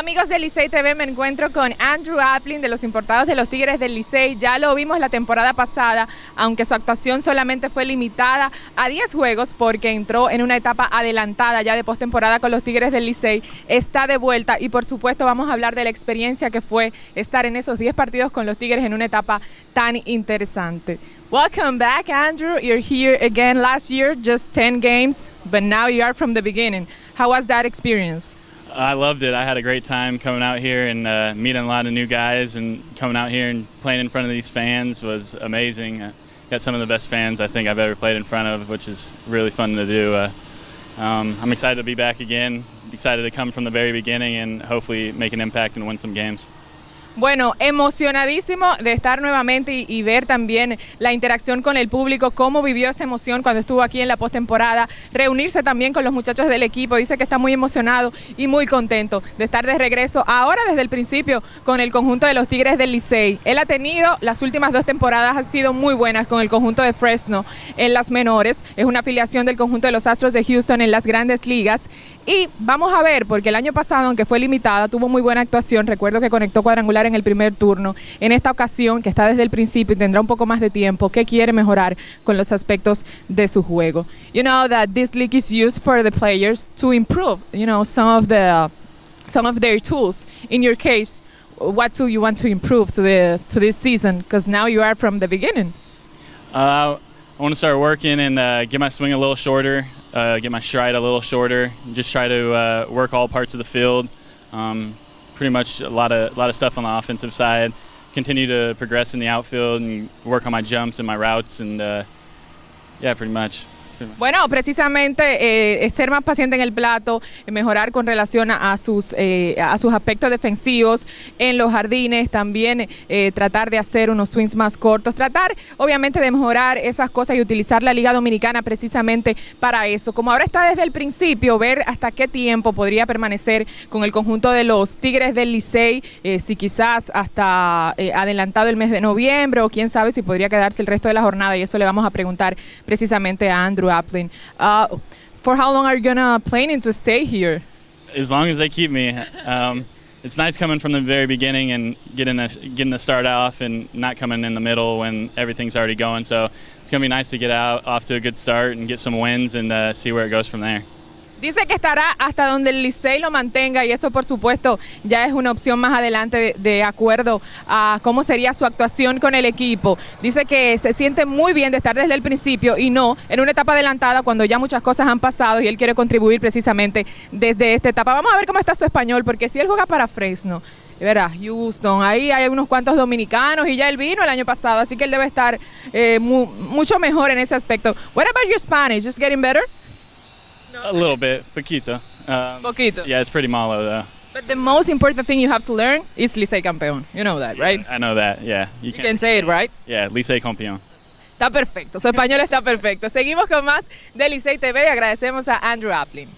Amigos de Licey TV, me encuentro con Andrew Applin de los importados de los Tigres del Licey. Ya lo vimos la temporada pasada, aunque su actuación solamente fue limitada a 10 juegos porque entró en una etapa adelantada ya de postemporada con los Tigres del Licey. Está de vuelta y por supuesto vamos a hablar de la experiencia que fue estar en esos 10 partidos con los Tigres en una etapa tan interesante. Welcome back, Andrew. You're here again last year, just 10 games, but now you are from the beginning. How was that experience? I loved it. I had a great time coming out here and uh, meeting a lot of new guys, and coming out here and playing in front of these fans was amazing. Uh, got some of the best fans I think I've ever played in front of, which is really fun to do. Uh, um, I'm excited to be back again. Excited to come from the very beginning and hopefully make an impact and win some games. Bueno, emocionadísimo de estar nuevamente y, ver también la interacción con el público, cómo vivió esa emoción cuando estuvo aquí en la postemporada, reunirse también con los muchachos del equipo, dice que está muy emocionado y muy contento de estar de regreso ahora desde el principio con el conjunto de los Tigres del Licey. Él ha tenido las últimas dos temporadas, han sido muy buenas con el conjunto de Fresno en las menores, es una afiliación del conjunto de los Astros de Houston en las grandes ligas y vamos a ver, porque el año pasado, aunque fue limitada, tuvo muy buena actuación, recuerdo que conectó cuadrangular en el primer turno. En esta ocasión, que está desde el principio y tendrá un poco más de tiempo, ¿qué quiere mejorar con los aspectos de su juego? You know that this league is used for the players to improve, you know, some of the some of their tools. In your case, what tool you want to improve to the to this season? Because now you are from the beginning. Uh, I want to start working and uh, get my swing a little shorter, uh, get my stride a little shorter, just try to uh, work all parts of the field. Um, pretty much a lot of a lot of stuff on the offensive side. Continue to progress in the outfield and work on my jumps and my routes, and uh, yeah, pretty much. Bueno, precisamente eh, ser más paciente en el plato, mejorar con relación a, sus, eh, a sus aspectos defensivos en los jardines, también eh, tratar de hacer unos swings más cortos, tratar obviamente de mejorar esas cosas y utilizar la Liga Dominicana precisamente para eso. Como ahora está desde el principio, ver hasta qué tiempo podría permanecer con el conjunto de los Tigres del Licey, si quizás hasta adelantado el mes de noviembre o quién sabe si podría quedarse el resto de la jornada y eso le vamos a preguntar precisamente a Andrew Uh, for how long are you gonna planning to stay here? As long as they keep me. Um, it's nice coming from the very beginning and getting a getting the start off and not coming in the middle when everything's already going. So it's gonna be nice to get out off to a good start and get some wins and uh, see where it goes from there. Dice que estará hasta donde el Licey lo mantenga y eso por supuesto ya es una opción más adelante de, acuerdo a cómo sería su actuación con el equipo. Dice que se siente muy bien de estar desde el principio y no en una etapa adelantada cuando ya muchas cosas han pasado y él quiere contribuir precisamente desde esta etapa. Vamos a ver cómo está su español porque si él juega para Fresno, verá, Houston, ahí hay unos cuantos dominicanos y ya él vino el año pasado, así que él debe estar eh, mucho mejor en ese aspecto. What about your Spanish? Just getting better? A little bit, poquito. Um, poquito. Yeah, it's pretty malo though. But the most important thing you have to learn is Licey Campeón. You know that, right? I know that, yeah. You, can, say it, right? Yeah, Licey Campeón. Está perfecto, su español está perfecto. Seguimos con más de Licey TV y agradecemos a Andrew Applin.